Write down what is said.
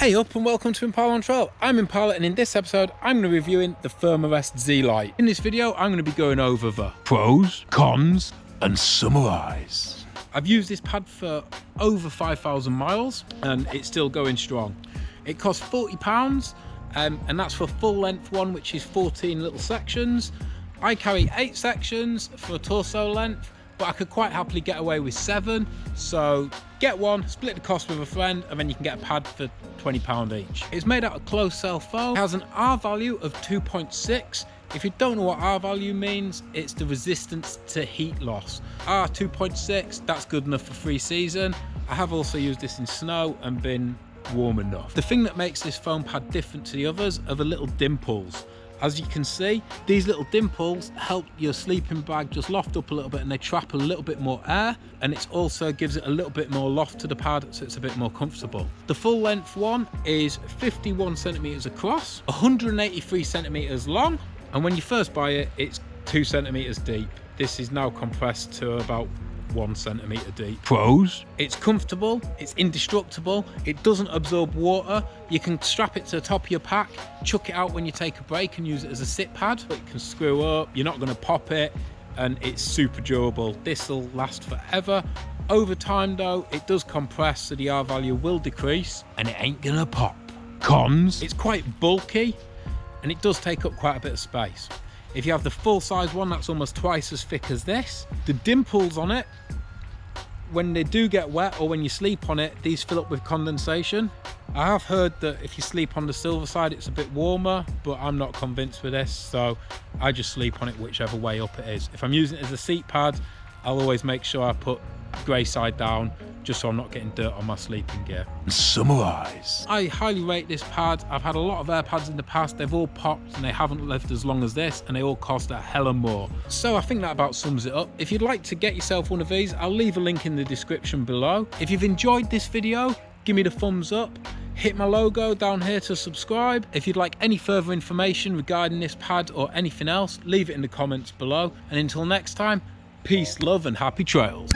Hey up and welcome to Impala on Trail. I'm Impala and in this episode I'm going to be reviewing the Thermarest Z-Lite. In this video I'm going to be going over the pros, cons and summarise. I've used this pad for over 5,000 miles and it's still going strong. It costs £40 um, and that's for full length one which is 14 little sections. I carry 8 sections for torso length but I could quite happily get away with seven. So get one, split the cost with a friend, and then you can get a pad for £20 each. It's made out of closed cell foam, it has an R value of 2.6. If you don't know what R value means, it's the resistance to heat loss. R 2.6, that's good enough for free season. I have also used this in snow and been warm enough. The thing that makes this foam pad different to the others are the little dimples. As you can see, these little dimples help your sleeping bag just loft up a little bit and they trap a little bit more air and it also gives it a little bit more loft to the pad so it's a bit more comfortable. The full length one is 51 centimeters across, 183 centimeters long and when you first buy it, it's two centimeters deep. This is now compressed to about one centimetre deep. Pros? It's comfortable, it's indestructible, it doesn't absorb water. You can strap it to the top of your pack, chuck it out when you take a break and use it as a sit pad. It can screw up, you're not going to pop it, and it's super durable. This will last forever. Over time though, it does compress, so the R value will decrease, and it ain't gonna pop. Cons? It's quite bulky, and it does take up quite a bit of space. If you have the full size one, that's almost twice as thick as this. The dimples on it, when they do get wet or when you sleep on it, these fill up with condensation. I have heard that if you sleep on the silver side, it's a bit warmer, but I'm not convinced with this. So I just sleep on it whichever way up it is. If I'm using it as a seat pad, I'll always make sure I put grey side down just so I'm not getting dirt on my sleeping gear. Summarise. I highly rate this pad. I've had a lot of air pads in the past. They've all popped and they haven't lived as long as this and they all cost a hell of more. So I think that about sums it up. If you'd like to get yourself one of these, I'll leave a link in the description below. If you've enjoyed this video, give me the thumbs up hit my logo down here to subscribe. If you'd like any further information regarding this pad or anything else, leave it in the comments below. And until next time, Peace, love, and happy trails.